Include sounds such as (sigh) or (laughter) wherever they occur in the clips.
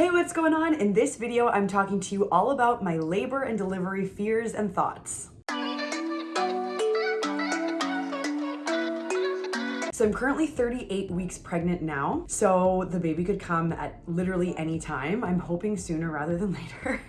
Hey, what's going on? In this video, I'm talking to you all about my labor and delivery fears and thoughts. So I'm currently 38 weeks pregnant now. So the baby could come at literally any time. I'm hoping sooner rather than (laughs) later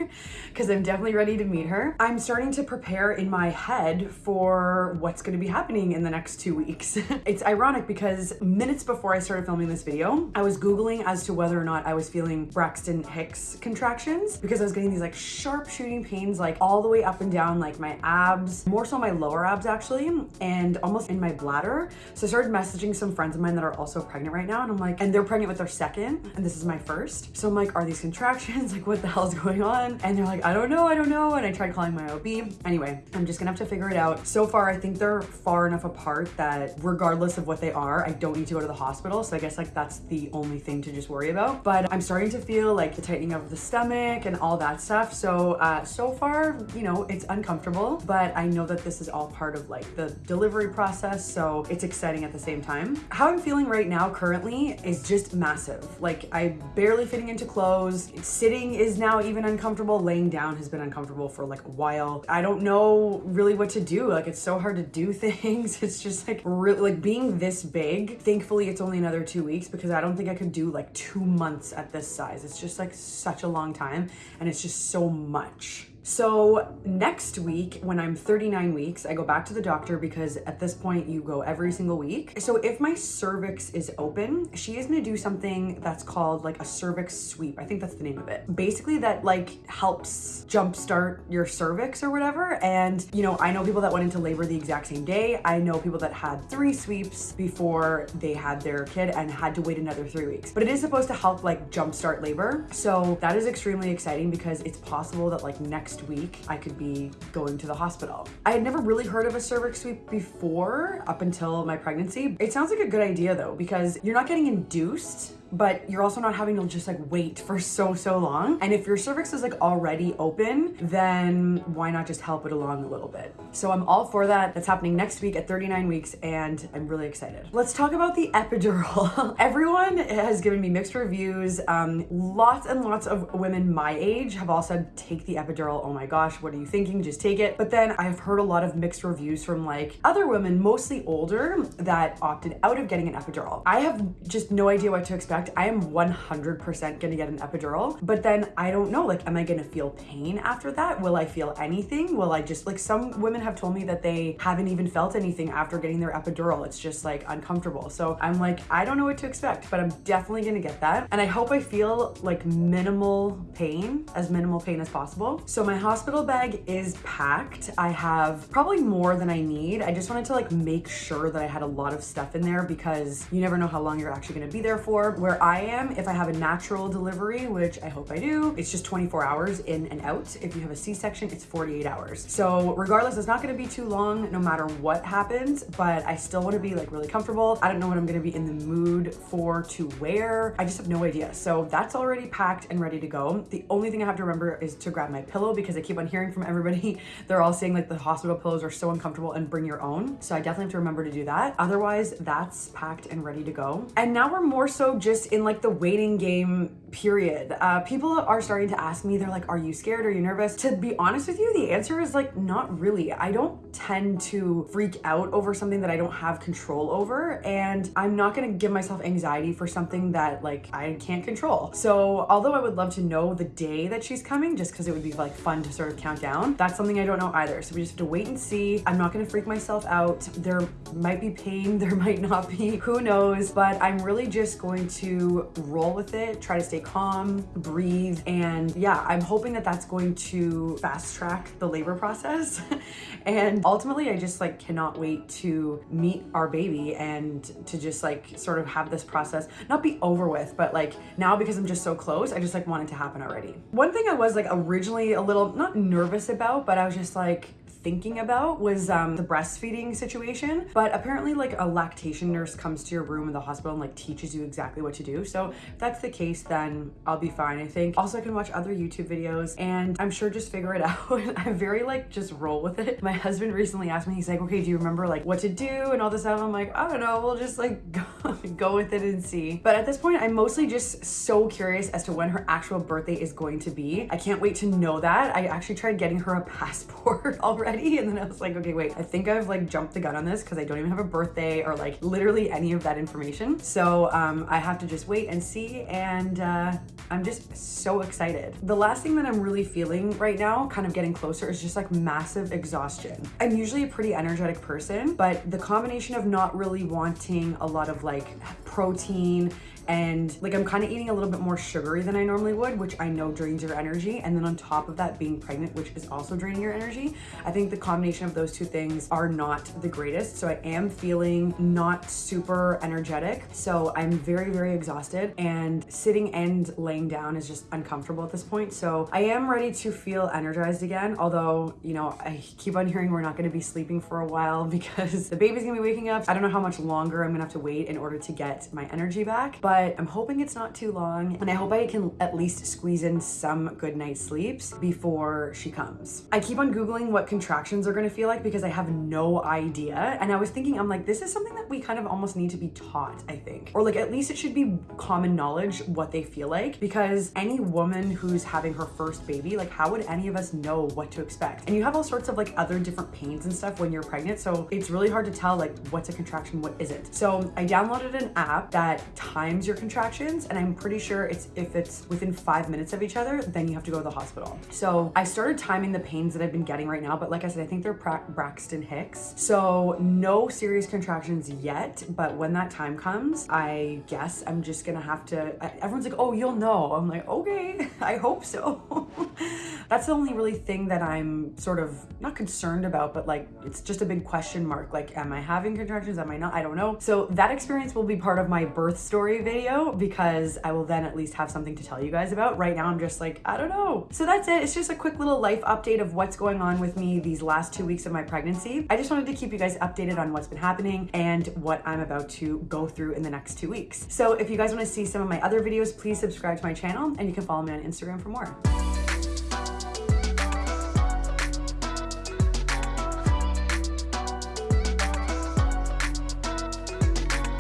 because I'm definitely ready to meet her. I'm starting to prepare in my head for what's going to be happening in the next two weeks. (laughs) it's ironic because minutes before I started filming this video, I was Googling as to whether or not I was feeling Braxton Hicks contractions because I was getting these like sharp shooting pains like all the way up and down like my abs, more so my lower abs actually, and almost in my bladder. So I started messaging messaging some friends of mine that are also pregnant right now and I'm like, and they're pregnant with their second and this is my first. So I'm like, are these contractions? (laughs) Like what the hell is going on? And they're like, I don't know, I don't know. And I tried calling my OB. Anyway, I'm just gonna have to figure it out. So far, I think they're far enough apart that regardless of what they are, I don't need to go to the hospital. So I guess like that's the only thing to just worry about. But I'm starting to feel like the tightening of the stomach and all that stuff. So, uh, so far, you know, it's uncomfortable, but I know that this is all part of like the delivery process. So it's exciting at the same time time. How I'm feeling right now currently is just massive. Like I'm barely fitting into clothes. Sitting is now even uncomfortable. Laying down has been uncomfortable for like a while. I don't know really what to do. Like it's so hard to do (laughs) things. It's just like really like being this big. Thankfully it's only another two weeks because I don't think I could do like two months at this size. It's just like such a long time and it's just so much. So next week, when I'm 39 weeks, I go back to the doctor because at this point you go every single week. So if my cervix is open, she is gonna do something that's called like a cervix sweep. I think that's the name of it. Basically that like helps jumpstart your cervix or whatever. And you know, I know people that went into labor the exact same day. I know people that had three sweeps before they had their kid and had to wait another three weeks. But it is supposed to help like jumpstart labor. So that is extremely exciting because it's possible that like next next week I could be going to the hospital. I had never really heard of a cervix sweep before up until my pregnancy. It sounds like a good idea though because you're not getting induced but you're also not having to just like wait for so, so long. And if your cervix is like already open, then why not just help it along a little bit? So I'm all for that. That's happening next week at 39 weeks and I'm really excited. Let's talk about the epidural. (laughs) Everyone has given me mixed reviews. Um, lots and lots of women my age have all said, take the epidural. Oh my gosh, what are you thinking? Just take it. But then I've heard a lot of mixed reviews from like other women, mostly older, that opted out of getting an epidural. I have just no idea what to expect I am 100% gonna get an epidural, but then I don't know, like, am I gonna feel pain after that? Will I feel anything? Will I just, like, some women have told me that they haven't even felt anything after getting their epidural. It's just like uncomfortable. So I'm like, I don't know what to expect, but I'm definitely gonna get that. And I hope I feel like minimal pain, as minimal pain as possible. So my hospital bag is packed. I have probably more than I need. I just wanted to like make sure that I had a lot of stuff in there because you never know how long you're actually gonna be there for. Where where I am, if I have a natural delivery, which I hope I do, it's just 24 hours in and out. If you have a C-section, it's 48 hours. So regardless, it's not gonna be too long no matter what happens, but I still wanna be like really comfortable. I don't know what I'm gonna be in the mood for to wear. I just have no idea. So that's already packed and ready to go. The only thing I have to remember is to grab my pillow because I keep on hearing from everybody, (laughs) they're all saying like the hospital pillows are so uncomfortable and bring your own. So I definitely have to remember to do that. Otherwise, that's packed and ready to go. And now we're more so just just in like the waiting game period. Uh, people are starting to ask me, they're like, are you scared? Are you nervous? To be honest with you, the answer is like, not really. I don't tend to freak out over something that I don't have control over. And I'm not gonna give myself anxiety for something that like I can't control. So although I would love to know the day that she's coming, just because it would be like fun to sort of count down, that's something I don't know either. So we just have to wait and see. I'm not gonna freak myself out. There might be pain, (laughs) there might not be, who knows, but I'm really just going to roll with it, try to stay calm, breathe. And yeah, I'm hoping that that's going to fast track the labor process. (laughs) and ultimately, I just like cannot wait to meet our baby and to just like sort of have this process not be over with, but like now because I'm just so close, I just like want it to happen already. One thing I was like originally a little not nervous about, but I was just like, thinking about was um, the breastfeeding situation. But apparently, like a lactation nurse comes to your room in the hospital and like teaches you exactly what to do. So if that's the case, then I'll be fine, I think. Also, I can watch other YouTube videos and I'm sure just figure it (laughs) out. I'm very like just roll with it. My husband recently asked me, he's like, okay, do you remember like what to do and all this stuff? I'm like, I don't know, we'll just like (laughs) go, go with it and see. But at this point, I'm mostly just so curious as to when her actual birthday is going to be. I can't wait to know that. I actually tried getting her a (laughs) passport already and then I was like, okay, wait, I think I've like jumped the gun on this because I don't even have a birthday or like literally any of that information. So um, I have to just wait and see and uh, I'm just so excited. The last thing that I'm really feeling right now, kind of getting closer, is just like massive exhaustion. I'm usually a pretty energetic person, but the combination of not really wanting a lot of like protein and like I'm kind of eating a little bit more sugary than I normally would, which I know drains your energy. And then on top of that, being pregnant, which is also draining your energy, I think the combination of those two things are not the greatest. So I am feeling not super energetic. So I'm very, very exhausted and sitting and laying down is just uncomfortable at this point. So I am ready to feel energized again. Although, you know, I keep on hearing we're not going to be sleeping for a while (laughs) because the baby's going to be waking up. I don't know how much longer I'm going to have to wait in order to get my energy back. But but I'm hoping it's not too long and I hope I can at least squeeze in some good night sleeps before she comes. I keep on Googling what contractions are gonna feel like because I have no idea. And I was thinking, I'm like, this is something that we kind of almost need to be taught, I think. Or like, at least it should be common knowledge what they feel like because any woman who's having her first baby, like how would any of us know what to expect? And you have all sorts of like other different pains and stuff when you're pregnant. So it's really hard to tell like what's a contraction, what isn't. So I downloaded an app that times times your contractions and I'm pretty sure it's if it's within five minutes of each other, then you have to go to the hospital. So I started timing the pains that I've been getting right now, but like I said, I think they're Braxton Hicks. So no serious contractions yet, but when that time comes, I guess I'm just gonna have to, everyone's like, oh, you'll know. I'm like, okay, (laughs) I hope so. (laughs) (laughs) That's the only really thing that I'm sort of not concerned about, but like, it's just a big question mark. Like, am I having contractions? Am I not? I don't know. So that experience will be part of my birth story video because I will then at least have something to tell you guys about. Right now, I'm just like, I don't know. So that's it. It's just a quick little life update of what's going on with me these last two weeks of my pregnancy. I just wanted to keep you guys updated on what's been happening and what I'm about to go through in the next two weeks. So if you guys want to see some of my other videos, please subscribe to my channel and you can follow me on Instagram for more.